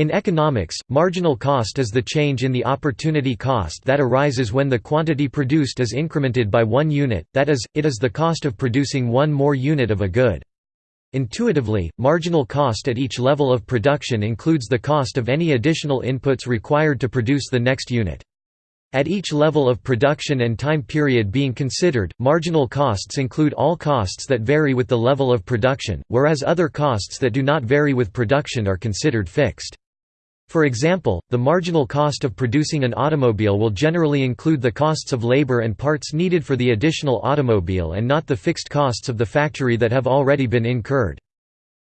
In economics, marginal cost is the change in the opportunity cost that arises when the quantity produced is incremented by one unit, that is, it is the cost of producing one more unit of a good. Intuitively, marginal cost at each level of production includes the cost of any additional inputs required to produce the next unit. At each level of production and time period being considered, marginal costs include all costs that vary with the level of production, whereas other costs that do not vary with production are considered fixed. For example, the marginal cost of producing an automobile will generally include the costs of labor and parts needed for the additional automobile and not the fixed costs of the factory that have already been incurred.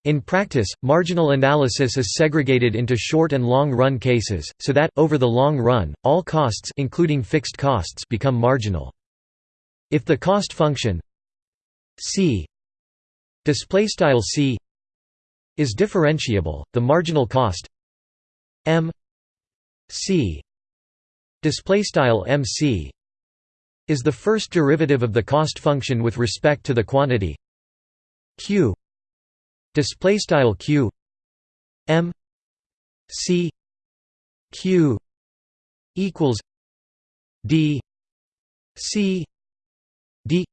In practice, marginal analysis is segregated into short and long-run cases, so that, over the long run, all costs including fixed costs become marginal. If the cost function c c is differentiable, the marginal cost m c. Display style mc is the first derivative of the cost function with respect to the quantity q. Display style q. M c. Q. Equals d c. D.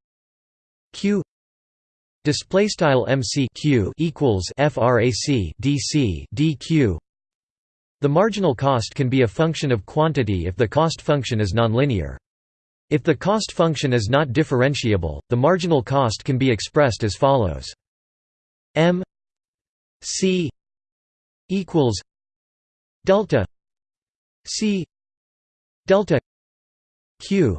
Q. Display style mc q. Equals frac dc dq the marginal cost can be a function of quantity if the cost function is nonlinear. If the cost function is not differentiable, the marginal cost can be expressed as follows. m c equals delta c delta q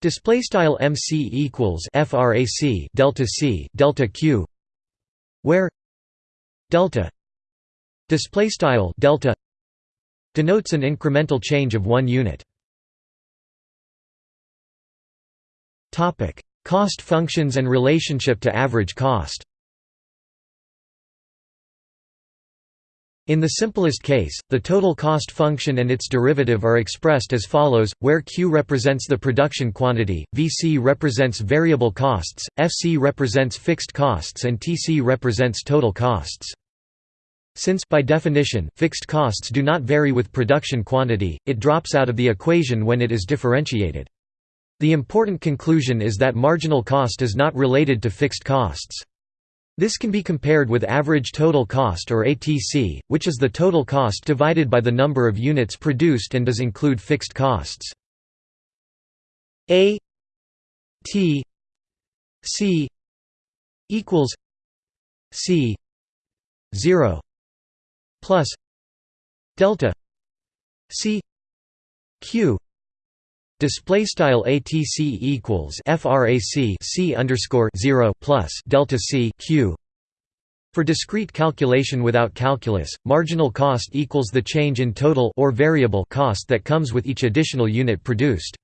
display style mc equals frac delta c delta q where delta display style delta denotes an incremental change of 1 unit cost functions and relationship to average cost In the simplest case, the total cost function and its derivative are expressed as follows, where Q represents the production quantity, Vc represents variable costs, Fc represents fixed costs and Tc represents total costs. Since by definition, fixed costs do not vary with production quantity, it drops out of the equation when it is differentiated. The important conclusion is that marginal cost is not related to fixed costs. This can be compared with average total cost or ATC, which is the total cost divided by the number of units produced and does include fixed costs. A T C equals C 0 plus delta c q display style atc equals frac c underscore 0 plus delta c q for discrete calculation without calculus, marginal cost equals the change in total or variable cost that comes with each additional unit produced.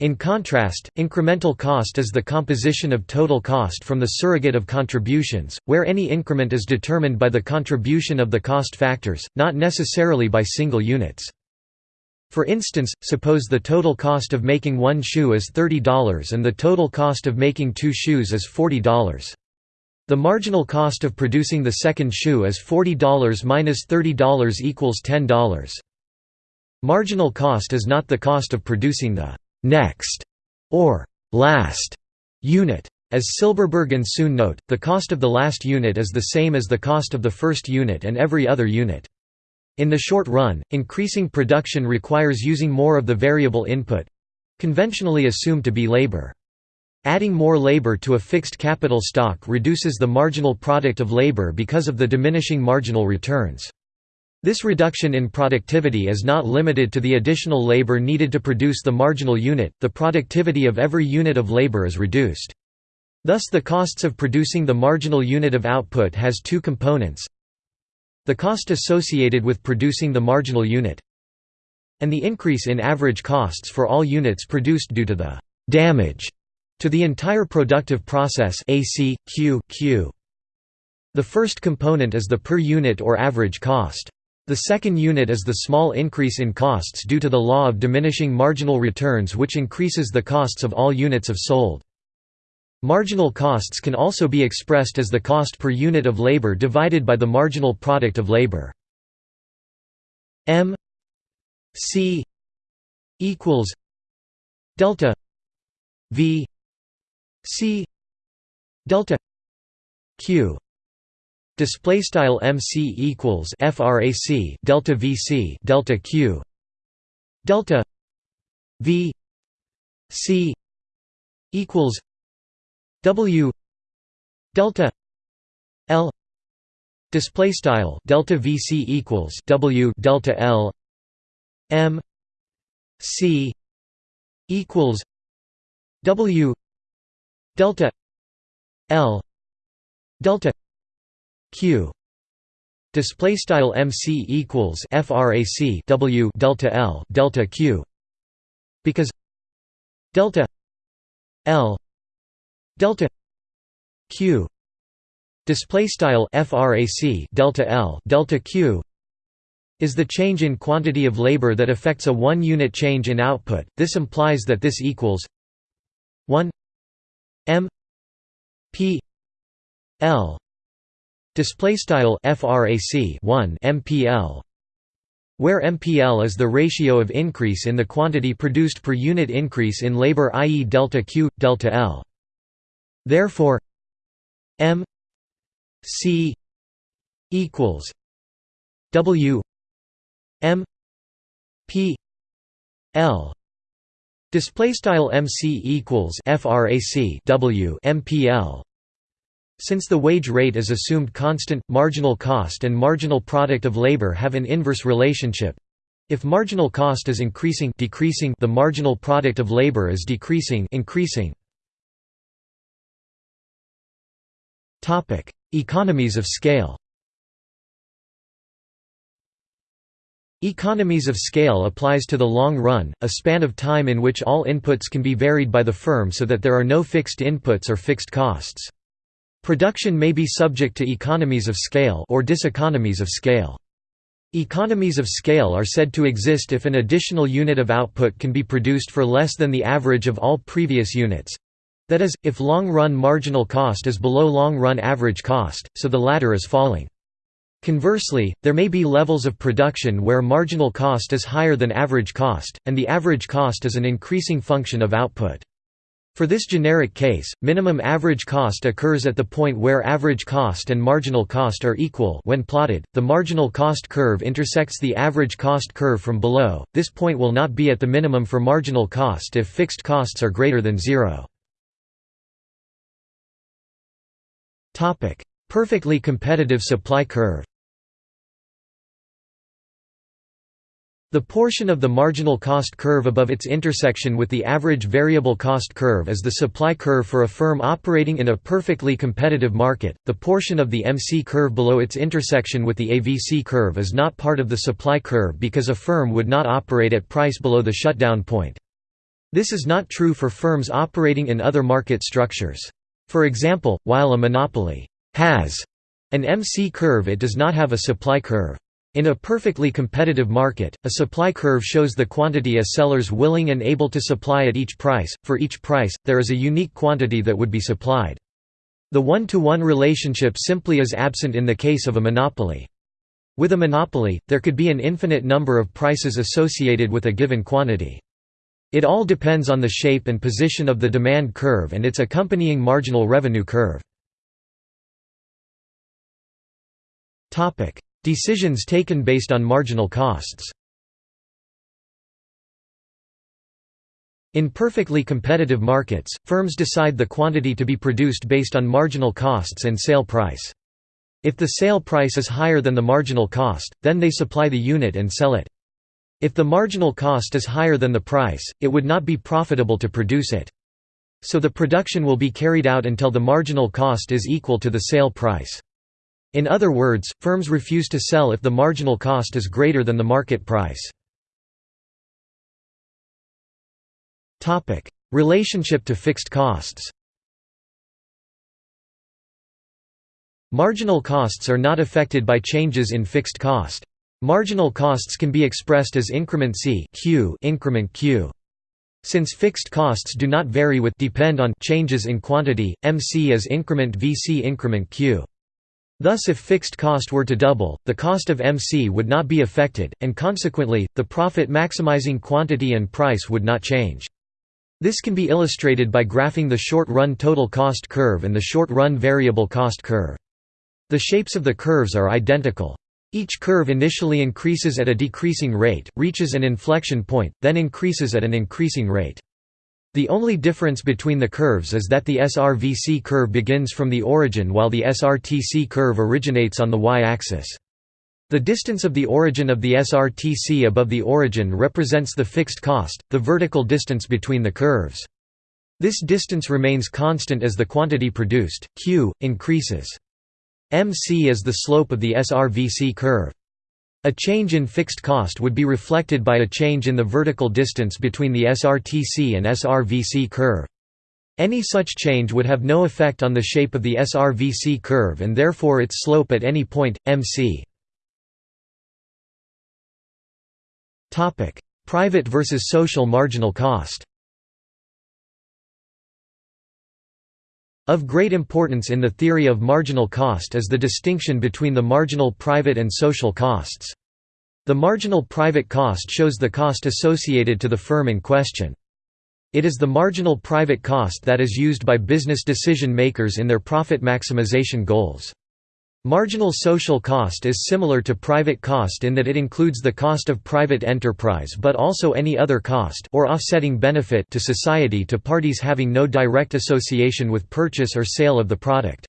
In contrast, incremental cost is the composition of total cost from the surrogate of contributions, where any increment is determined by the contribution of the cost factors, not necessarily by single units. For instance, suppose the total cost of making one shoe is $30 and the total cost of making two shoes is $40. The marginal cost of producing the second shoe is $40 minus $30 equals $10. Marginal cost is not the cost of producing the next or last unit. As Silberberg and Suen note, the cost of the last unit is the same as the cost of the first unit and every other unit. In the short run, increasing production requires using more of the variable input—conventionally assumed to be labor. Adding more labor to a fixed capital stock reduces the marginal product of labor because of the diminishing marginal returns. This reduction in productivity is not limited to the additional labor needed to produce the marginal unit, the productivity of every unit of labor is reduced. Thus the costs of producing the marginal unit of output has two components. The cost associated with producing the marginal unit and the increase in average costs for all units produced due to the damage to the entire productive process. The first component is the per unit or average cost. The second unit is the small increase in costs due to the law of diminishing marginal returns which increases the costs of all units of sold. Marginal costs can also be expressed as the cost per unit of labor divided by the marginal product of labor. M C equals delta V C delta Q display style MC equals frac delta VC delta Q delta V C equals W delta L display style delta VC equals W delta L M C equals W delta L delta Q. Display style MC equals frac W delta L delta Q. Because delta L delta Q. Display style frac delta L delta Q is the change in quantity of labor that affects a one unit change in output. This implies that this equals 1 m p l display style frac 1 mpl where mpl is the ratio of increase in the quantity produced per unit increase in labor i.e. delta q delta l. Therefore m c equals w m p l. Display style mc equals frac w mpl since the wage rate is assumed constant, marginal cost and marginal product of labor have an inverse relationship. If marginal cost is increasing decreasing the marginal product of labor is decreasing increasing. Topic: Economies of scale. Economies of scale applies to the long run, a span of time in which all inputs can be varied by the firm so that there are no fixed inputs or fixed costs. Production may be subject to economies of scale or diseconomies of scale. Economies of scale are said to exist if an additional unit of output can be produced for less than the average of all previous units. That is, if long-run marginal cost is below long-run average cost, so the latter is falling. Conversely, there may be levels of production where marginal cost is higher than average cost, and the average cost is an increasing function of output. For this generic case, minimum average cost occurs at the point where average cost and marginal cost are equal. When plotted, the marginal cost curve intersects the average cost curve from below, this point will not be at the minimum for marginal cost if fixed costs are greater than zero. Perfectly competitive supply curve The portion of the marginal cost curve above its intersection with the average variable cost curve is the supply curve for a firm operating in a perfectly competitive market. The portion of the MC curve below its intersection with the AVC curve is not part of the supply curve because a firm would not operate at price below the shutdown point. This is not true for firms operating in other market structures. For example, while a monopoly has an MC curve it does not have a supply curve. In a perfectly competitive market, a supply curve shows the quantity a seller's willing and able to supply at each price. For each price, there is a unique quantity that would be supplied. The one-to-one -one relationship simply is absent in the case of a monopoly. With a monopoly, there could be an infinite number of prices associated with a given quantity. It all depends on the shape and position of the demand curve and its accompanying marginal revenue curve. Decisions taken based on marginal costs In perfectly competitive markets, firms decide the quantity to be produced based on marginal costs and sale price. If the sale price is higher than the marginal cost, then they supply the unit and sell it. If the marginal cost is higher than the price, it would not be profitable to produce it. So the production will be carried out until the marginal cost is equal to the sale price. In other words, firms refuse to sell if the marginal cost is greater than the market price. Relationship to fixed costs Marginal costs are not affected by changes in fixed cost. Marginal costs can be expressed as increment C Q increment Q. Since fixed costs do not vary with depend on changes in quantity, MC is increment VC increment Q. Thus if fixed cost were to double, the cost of MC would not be affected, and consequently, the profit maximizing quantity and price would not change. This can be illustrated by graphing the short-run total cost curve and the short-run variable cost curve. The shapes of the curves are identical. Each curve initially increases at a decreasing rate, reaches an inflection point, then increases at an increasing rate. The only difference between the curves is that the SRVC curve begins from the origin while the SRTC curve originates on the y-axis. The distance of the origin of the SRTC above the origin represents the fixed cost, the vertical distance between the curves. This distance remains constant as the quantity produced, Q, increases. MC is the slope of the SRVC curve. A change in fixed cost would be reflected by a change in the vertical distance between the SRTC and SRVC curve. Any such change would have no effect on the shape of the SRVC curve and therefore its slope at any point, mc. Private versus social marginal cost Of great importance in the theory of marginal cost is the distinction between the marginal private and social costs. The marginal private cost shows the cost associated to the firm in question. It is the marginal private cost that is used by business decision makers in their profit maximization goals. Marginal social cost is similar to private cost in that it includes the cost of private enterprise but also any other cost or offsetting benefit to society to parties having no direct association with purchase or sale of the product.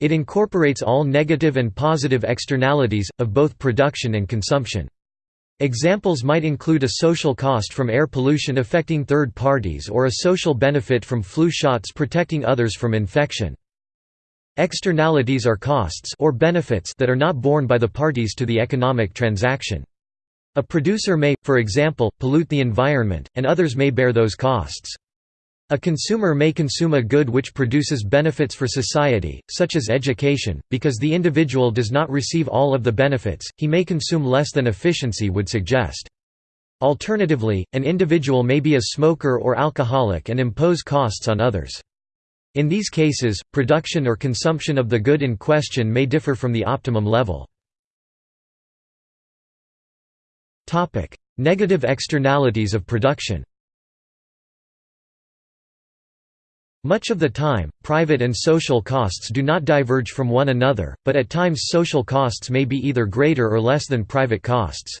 It incorporates all negative and positive externalities, of both production and consumption. Examples might include a social cost from air pollution affecting third parties or a social benefit from flu shots protecting others from infection. Externalities are costs or benefits that are not borne by the parties to the economic transaction. A producer may, for example, pollute the environment, and others may bear those costs. A consumer may consume a good which produces benefits for society, such as education, because the individual does not receive all of the benefits, he may consume less than efficiency would suggest. Alternatively, an individual may be a smoker or alcoholic and impose costs on others. In these cases, production or consumption of the good in question may differ from the optimum level. Negative externalities of production Much of the time, private and social costs do not diverge from one another, but at times social costs may be either greater or less than private costs.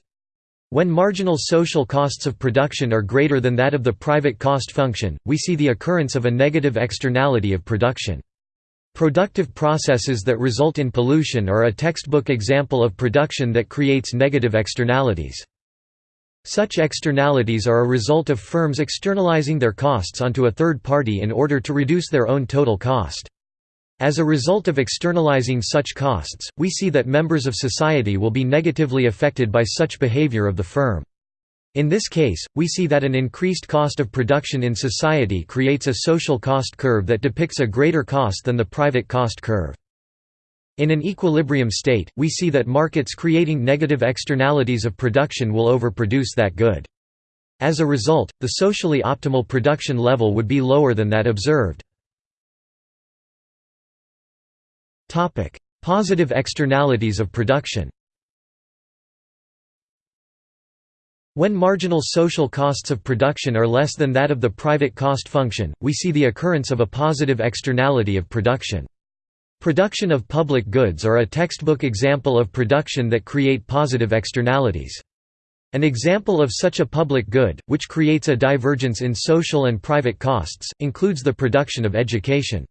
When marginal social costs of production are greater than that of the private cost function, we see the occurrence of a negative externality of production. Productive processes that result in pollution are a textbook example of production that creates negative externalities. Such externalities are a result of firms externalizing their costs onto a third party in order to reduce their own total cost. As a result of externalizing such costs, we see that members of society will be negatively affected by such behavior of the firm. In this case, we see that an increased cost of production in society creates a social cost curve that depicts a greater cost than the private cost curve. In an equilibrium state, we see that markets creating negative externalities of production will overproduce that good. As a result, the socially optimal production level would be lower than that observed. Topic: Positive externalities of production. When marginal social costs of production are less than that of the private cost function, we see the occurrence of a positive externality of production. Production of public goods are a textbook example of production that create positive externalities. An example of such a public good, which creates a divergence in social and private costs, includes the production of education.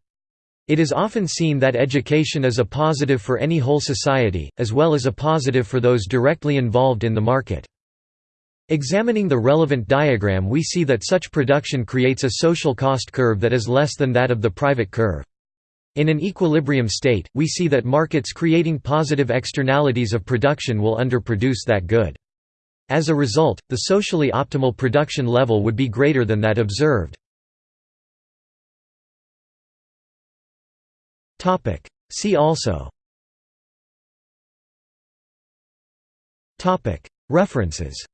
It is often seen that education is a positive for any whole society, as well as a positive for those directly involved in the market. Examining the relevant diagram we see that such production creates a social cost curve that is less than that of the private curve. In an equilibrium state, we see that markets creating positive externalities of production will underproduce that good. As a result, the socially optimal production level would be greater than that observed. See also. References